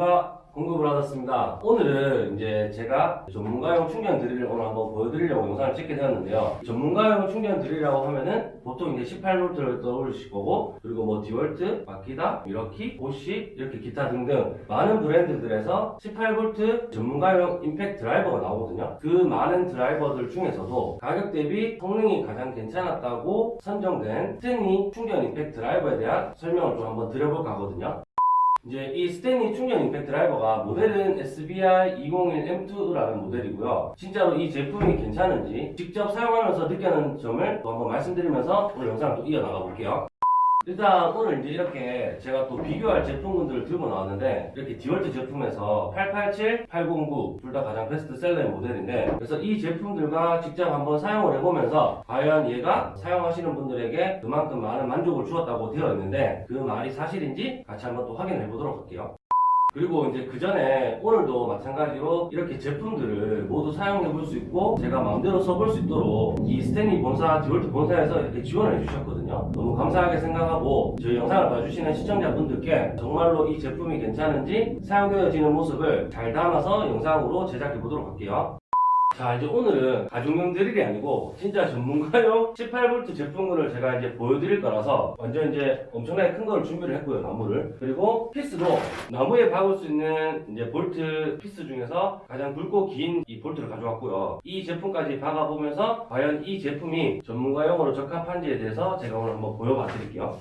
안녕하십니까 공급을 받았습니다. 오늘은 이제 제가 전문가용 충전 드릴을 오늘 한번 보여드리려고 영상을 찍게 되었는데요. 전문가용 충전 드릴이라고 하면은 보통 이제 18V를 떠올리실 거고 그리고 뭐 디월트, 마키다, 밀워키, 보쉬 이렇게 기타 등등 많은 브랜드들에서 18V 전문가용 임팩트 드라이버가 나오거든요. 그 많은 드라이버들 중에서도 가격 대비 성능이 가장 괜찮았다고 선정된 스탠리 충전 임팩트 드라이버에 대한 설명을 좀 한번 드려볼까 하거든요 이제 이 스탠리 충전 임팩트 드라이버가 모델은 SBI 201M2라는 모델이고요. 진짜로 이 제품이 괜찮은지 직접 사용하면서 느끼는 점을 또 한번 말씀드리면서 오늘 영상을 또 이어나가 볼게요. 일단 오늘 이제 이렇게 제가 또 비교할 제품군들을 들고 나왔는데 이렇게 디월트 제품에서 887, 809 둘 다 가장 베스트셀러의 모델인데 그래서 이 제품들과 직접 한번 사용을 해보면서 과연 얘가 사용하시는 분들에게 그만큼 많은 만족을 주었다고 되어 있는데 그 말이 사실인지 같이 한번 또 확인해 보도록 할게요. 그리고 이제 그 전에 오늘도 마찬가지로 이렇게 제품들을 모두 사용해 볼 수 있고 제가 마음대로 써볼 수 있도록 이 스탠리 본사, 디월트 본사에서 이렇게 지원을 해주셨거든요. 너무 감사하게 생각하고 저희 영상을 봐주시는 시청자분들께 정말로 이 제품이 괜찮은지 사용되어지는 모습을 잘 담아서 영상으로 제작해 보도록 할게요. 자 이제 오늘은 가정용 드릴이 아니고 진짜 전문가용 18V 제품군을 제가 이제 보여드릴 거라서 완전 이제 엄청나게 큰 걸 준비를 했고요 나무를. 그리고 피스도 나무에 박을 수 있는 이제 볼트 피스 중에서 가장 굵고 긴 이 볼트를 가져왔고요. 이 제품까지 박아보면서 과연 이 제품이 전문가용으로 적합한지에 대해서 제가 오늘 한번 보여봐 드릴게요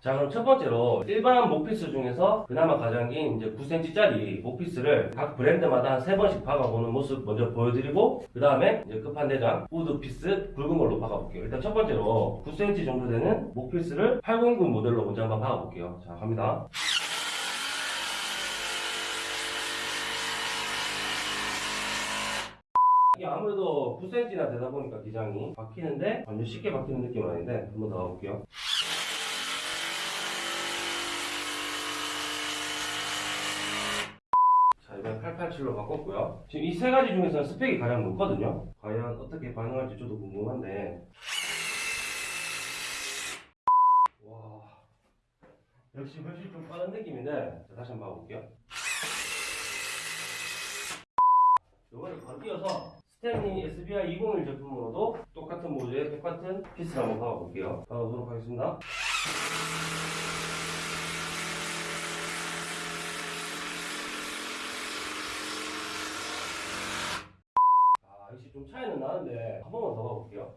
자 그럼 첫 번째로 일반 목피스 중에서 그나마 가장 긴 이제 9cm짜리 목피스를 각 브랜드마다 한 3번씩 박아보는 모습 먼저 보여드리고 그 다음에 이제 끝판대장 우드 피스 굵은 걸로 박아볼게요. 일단 첫 번째로 9cm 정도 되는 목피스를 809 모델로 먼저 한번 박아볼게요. 자 갑니다. 이게 아무래도 9cm나 되다 보니까 기장이 박히는데 완전 쉽게 박히는 느낌은 아닌데 한번 더 가볼게요 자, 이번 887로 바꿨고요. 지금 이 세 가지 중에서는 스펙이 가장 높거든요. 과연 어떻게 반응할지 저도 궁금한데. 와. 역시 훨씬 좀 빠른 느낌인데. 자, 다시 한번 봐볼게요. 이거를 바로 이어서 스탠리 SBI 201 제품으로도 똑같은 모드에 똑같은 피스를 한번 박아볼게요. 박아보도록 하겠습니다. 아, 역시 좀 차이는 나는데 한 번만 더 봐볼게요.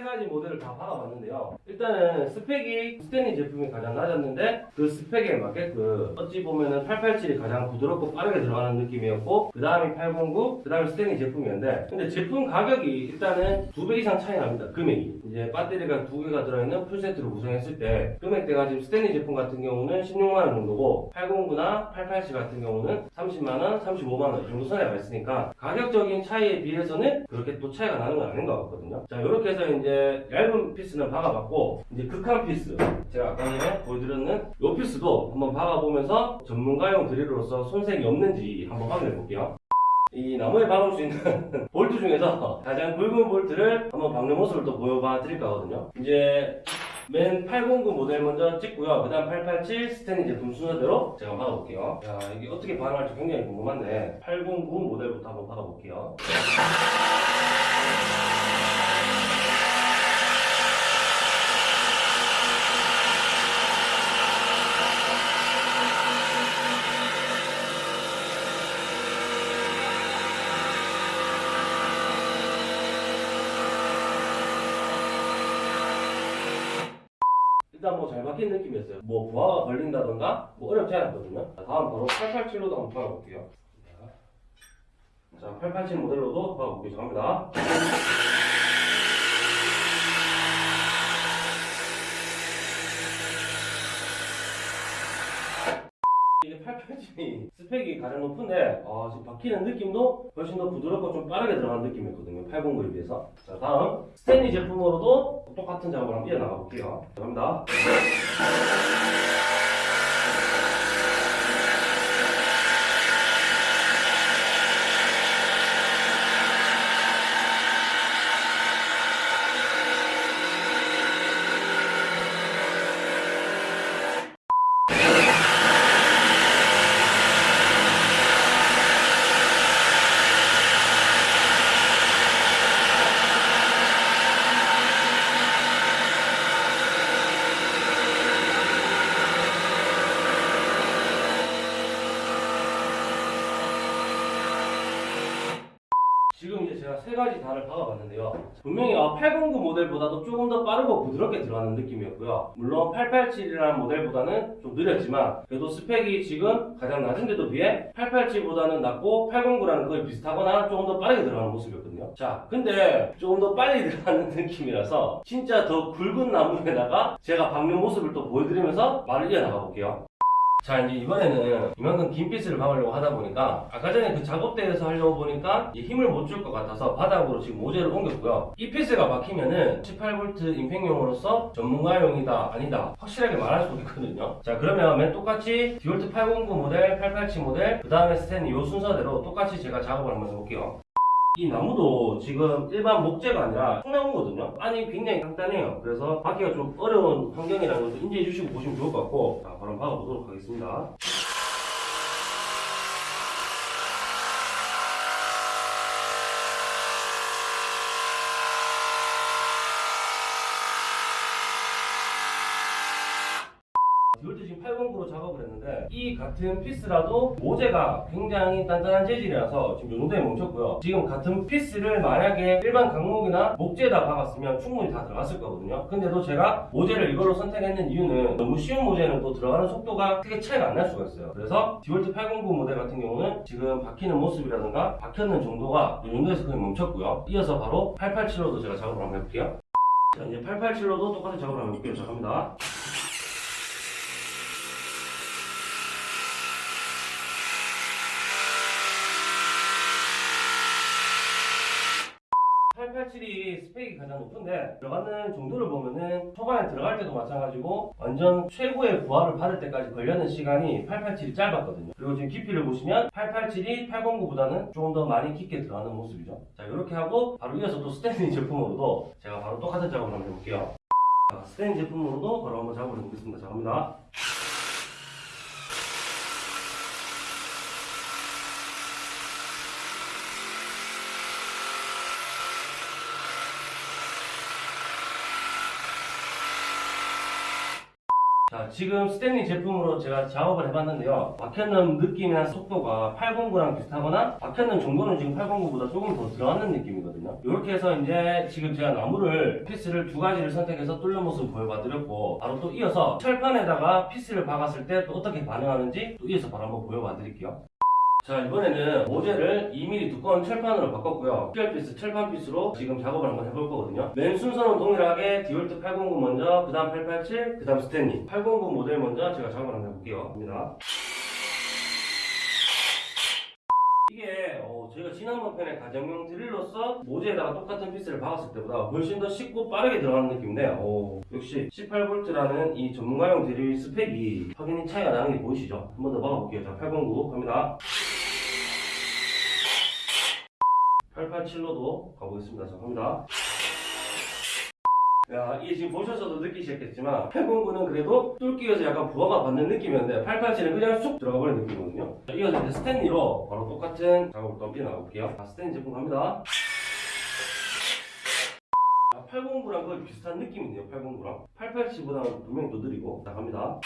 세 가지 모델을 다 박아봤는데요. 일단은 스펙이 스탠리 제품이 가장 낮았는데 그 스펙에 맞게끔 어찌 보면은 887이 가장 부드럽고 빠르게 들어가는 느낌이었고 그 다음이 809, 그 다음에 스탠리 제품이었는데 근데 제품 가격이 일단은 두 배 이상 차이 납니다. 금액이. 이제 배터리가 두 개가 들어있는 풀세트로 구성했을 때 금액대가 지금 스탠리 제품 같은 경우는 16만원 정도고 809나 887 같은 경우는 30만원, 35만원 이 정도 선에가 있으니까 가격적인 차이에 비해서는 그렇게 또 차이가 나는 건 아닌 것 같거든요. 자 이렇게 해서 이제 얇은 피스는 박아봤고 이제 극한 피스 제가 아까 전에 보여드렸는 이 피스도 한번 박아보면서 전문가용 드릴로서 손색이 없는지 한번 확인해 볼게요. 이 나무에 박을 수 있는 볼트 중에서 가장 굵은 볼트를 한번 박는 모습을 또 보여봐 드릴까 하거든요. 이제 맨 809 모델 먼저 찍고요. 그 다음 887 스탠리 제품 순서대로 제가 박아볼게요. 야, 이게 어떻게 반응할지 굉장히 궁금한데 809 모델부터 한번 박아볼게요. 박힌 느낌이었어요. 뭐 부하가 걸린다던가 뭐 어렵지 않았거든요. 자, 다음 바로 887로도 한번 박아볼게요. 자, 887 모델로도 박아볼게요. 갑니다. 이게 887이 스펙이 가장 높은데 아, 지금 박히는 느낌도 훨씬 더 부드럽고 좀 빠르게 들어가는 느낌이었거든요. 809에 비해서. 자, 다음 스탠리 제품으로도 똑같은 작업을 한번 이어나가 볼게요. 갑니다. 세 가지 다를 박아봤는데요. 분명히 809 모델보다도 조금 더 빠르고 부드럽게 들어가는 느낌이었고요. 물론 887이라는 모델보다는 좀 느렸지만 그래도 스펙이 지금 가장 낮은데도 비해 887보다는 낮고 809랑 거의 비슷하거나 조금 더 빠르게 들어가는 모습이었거든요. 자, 근데 조금 더 빨리 들어가는 느낌이라서 진짜 더 굵은 나무에다가 제가 박는 모습을 또 보여드리면서 말을 이어나가 볼게요. 자 이제 이번에는 이만큼 긴 피스를 박으려고 하다 보니까 아까 전에 그 작업대에서 하려고 보니까 이 힘을 못 줄 것 같아서 바닥으로 지금 모재를 옮겼고요. 이 피스가 박히면은 18V 임팩용으로서 전문가용이다 아니다 확실하게 말할 수 있거든요. 자 그러면 맨 똑같이 디월트 809 모델 887 모델 그 다음에 스탠 이 순서대로 똑같이 제가 작업을 한번 해볼게요 이 나무도 지금 일반 목재가 아니라 통나무거든요. 안이 굉장히 간단해요. 그래서 박기가 좀 어려운 환경이라는 것도 인지해 주시고 보시면 좋을 것 같고 자, 바로 박아보도록 하겠습니다. 디월트 지금 809로 작업을 했는데 이 같은 피스라도 모재가 굉장히 단단한 재질이라서 지금 이 정도에 멈췄고요. 지금 같은 피스를 만약에 일반 강목이나 목재에다 박았으면 충분히 다 들어갔을 거거든요. 근데도 제가 모재를 이걸로 선택했는 이유는 너무 쉬운 모재는 또 들어가는 속도가 크게 차이가 안 날 수가 있어요. 그래서 디월트 809 모델 같은 경우는 지금 박히는 모습이라든가 박혔는 정도가 이 정도에서 거의 멈췄고요. 이어서 바로 887로도 제가 작업을 한번 해볼게요. 자 이제 887로도 똑같은 작업을 한번 해볼게요. 자 갑니다. 887이 스펙이 가장 높은데 들어가는 정도를 보면은 초반에 들어갈 때도 마찬가지고 완전 최고의 부하를 받을 때까지 걸려는 시간이 887이 짧았거든요. 그리고 지금 깊이를 보시면 887이 809보다는 조금 더 많이 깊게 들어가는 모습이죠. 자 이렇게 하고 바로 이어서 또 스탠리 제품으로도 제가 바로 똑같은 작업을 한번 해볼게요. 자, 스탠리 제품으로도 바로 한번 작업을 해보겠습니다. 자 갑니다. 지금 스탠리 제품으로 제가 작업을 해봤는데요. 박혔는 느낌이나 속도가 809랑 비슷하거나 박혔는 정도는 지금 809보다 조금 더 들어가는 느낌이거든요. 이렇게 해서 이제 지금 제가 나무를 피스를 두 가지를 선택해서 뚫는 모습을 보여봐드렸고 바로 또 이어서 철판에다가 피스를 박았을 때 또 어떻게 반응하는지 또 이어서 바로 한번 보여봐드릴게요. 자 이번에는 모재를 2mm 두꺼운 철판으로 바꿨고요. 피얼피스 철판 피스로 지금 작업을 한번 해볼 거거든요. 맨 순서는 동일하게 디월트 809 먼저 그 다음 887 그 다음 스탠리. 809 모델 먼저 제가 작업을 한번 해볼게요. 갑니다. 이게 어, 저희가 지난번 편에 가정용 드릴로서 모재에다가 똑같은 피스를 박았을 때보다 훨씬 더 쉽고 빠르게 들어가는 느낌인데 어, 역시 18V라는 이 전문가용 드릴 스펙이 확연히 차이가 나는 게 보이시죠? 한 번 더 박아볼게요. 자 809 갑니다 887로도 가보겠습니다. 자, 갑니다. 야, 이게 지금 보셔서도 느끼셨겠지만 809는 그래도 뚫기에서 약간 부하가 받는 느낌이었는데 887은 그냥 쑥 들어가 버리는 느낌이거든요. 자, 이어서 이제 스탠리로 바로 똑같은 작업을 또 한번 나가볼게요. 자, 스탠리 제품 갑니다. 809랑 거의 비슷한 느낌이네요. 809랑 887보다는 분명히 더 느리고 자, 갑니다.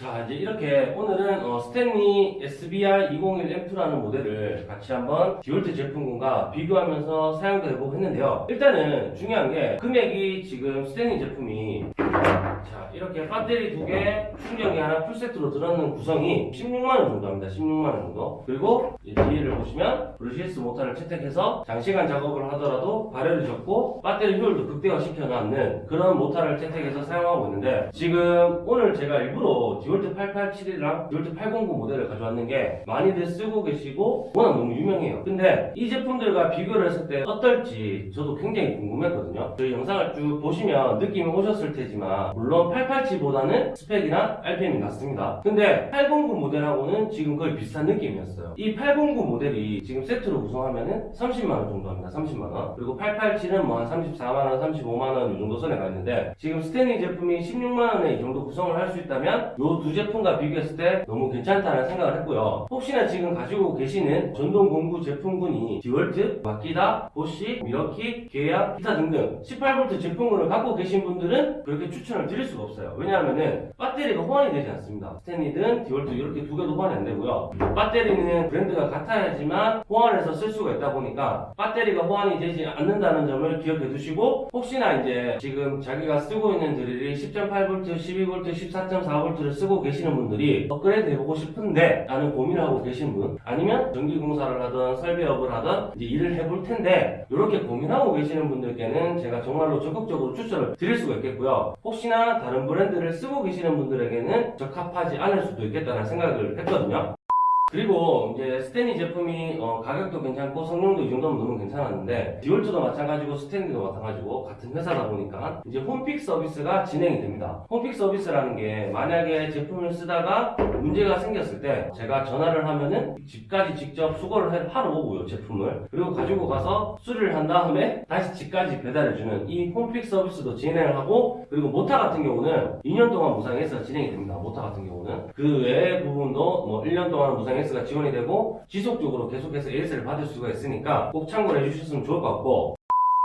자 이제 이렇게 오늘은 어, 스탠리 SBR 201F라는 모델을 같이 한번 디월트 제품군과 비교하면서 사용도 해보고 했는데요. 일단은 중요한 게 금액이 지금 스탠리 제품이 자 이렇게 배터리 두개 충전기 하나 풀세트로 들어있는 구성이 16만원 정도 합니다. 16만원 정도. 그리고 이 뒤를 보시면 brushless 모터를 채택해서 장시간 작업을 하더라도 발열이 적고 배터리 효율도 극대화시켜놨는 그런 모터를 채택해서 사용하고 있는데 지금 오늘 제가 일부러 디월트 887이랑 디월트 809 모델을 가져왔는 게 많이들 쓰고 계시고 워낙 너무 유명해요. 근데 이 제품들과 비교를 했을 때 어떨지 저도 굉장히 궁금했거든요. 저희 영상을 쭉 보시면 느낌이 오셨을 테지만 물론 887보다는 스펙이나 RPM이 낮습니다. 근데 809 모델하고는 지금 거의 비슷한 느낌이었어요. 이 809 모델이 지금 세트로 구성하면은 30만원 정도 합니다. 30만원. 그리고 887은 뭐 한 34만원, 35만원 이 정도 선에 가 있는데 지금 스탠리 제품이 16만원에 이 정도 구성을 할 수 있다면 이 두 제품과 비교했을 때 너무 괜찮다는 생각을 했고요. 혹시나 지금 가지고 계시는 전동 공구 제품군이 디월트, 마키다, 보쉬, 밀워키, 계양, 기타 등등 18V 제품군을 갖고 계신 분들은 그렇게 추천을 드릴 수가 없어요. 왜냐하면은 배터리가 호환이 되지 않습니다. 스탠리든 디월트 이렇게 두 개도 호환이 안 되고요. 배터리는 브랜드가 같아야지만 호환 해서 쓸 수가 있다 보니까 배터리가 호환이 되지 않는다는 점을 기억해 두시고 혹시나 이제 지금 자기가 쓰고 있는 드릴이 10.8V, 12V, 14.4V를 쓰고 계시는 분들이 업그레이드 해보고 싶은데 라는 고민을 하고 계신 분 아니면 전기공사를 하든 설비업을 하든 이제 일을 해볼 텐데 이렇게 고민하고 계시는 분들께는 제가 정말로 적극적으로 추천을 드릴 수가 있겠고요. 혹시나 다른 브랜드를 쓰고 계시는 분들에게는 적합하지 않을 수도 있겠다는 생각을 했거든요. 그리고 이제 스탠리 제품이 어, 가격도 괜찮고 성능도 이 정도면 너무 괜찮았는데 디월트도 마찬가지고 스탠리도 마찬가지고 같은 회사다 보니까 이제 홈픽 서비스가 진행이 됩니다. 홈픽 서비스라는 게 만약에 제품을 쓰다가 문제가 생겼을 때 제가 전화를 하면은 집까지 직접 수거를 해- 하러 오고요 제품을 그리고 가지고 가서 수리를 한 다음에 다시 집까지 배달해주는 이 홈픽 서비스도 진행을 하고 그리고 모타 같은 경우는 2년 동안 무상 AS 진행이 됩니다. 모타 같은 경우는 그 외의 부분도 뭐 1년 동안 무상 해서가 지원이 되고 지속적으로 계속해서 AS를 받을 수가 있으니까 꼭 참고를 해주셨으면 좋을 것 같고.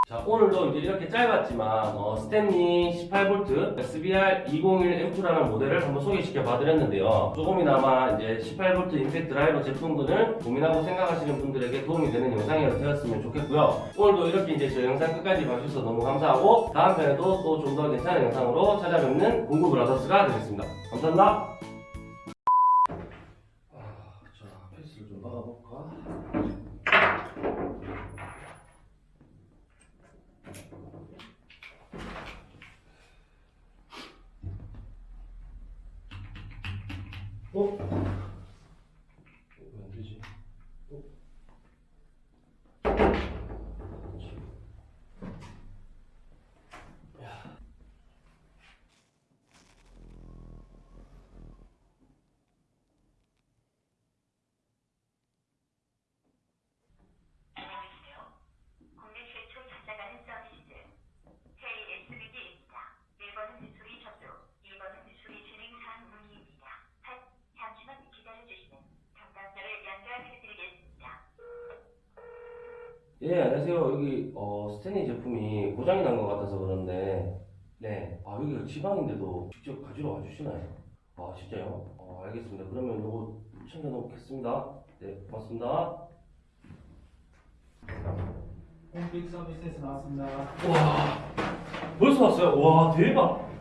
자 오늘도 이제 이렇게 짧았지만 어, 스탠리 18V SBR 201M라는 모델을 한번 소개시켜 봐드렸는데요. 조금이나마 이제 18V 임팩트 드라이버 제품군을 고민하고 생각하시는 분들에게 도움이 되는 영상이 되었으면 좋겠고요. 오늘도 이렇게 이제 저 영상 끝까지 봐주셔서 너무 감사하고 다음 편에도 또 좀 더 괜찮은 영상으로 찾아뵙는 공구 브라더스가 되겠습니다. 감사합니다 아, 자 페이스를 좀 박아볼까 어? 왜안 되지? 어? 야. 안녕하세요. 국내 최초 찾아가는 서비스 KSBD입니다. 1번은 수리 접수, 2번은 수리 진행 사항 문의입니다. 한, 잠시만 기다려주시면 담당자를 연결해드리겠습니다. 예, 안녕하세요. 여기 어, 스탠리 제품이 고장이 난 것 같아서 그런데 네, 아 여기가 지방인데도 직접 가지러 와주시나요? 아 진짜요? 어, 알겠습니다. 그러면 요거 챙겨놓겠습니다. 네, 고맙습니다. 홈픽 서비스에서 나왔습니다. 와, 벌써 왔어요? 와, 대박!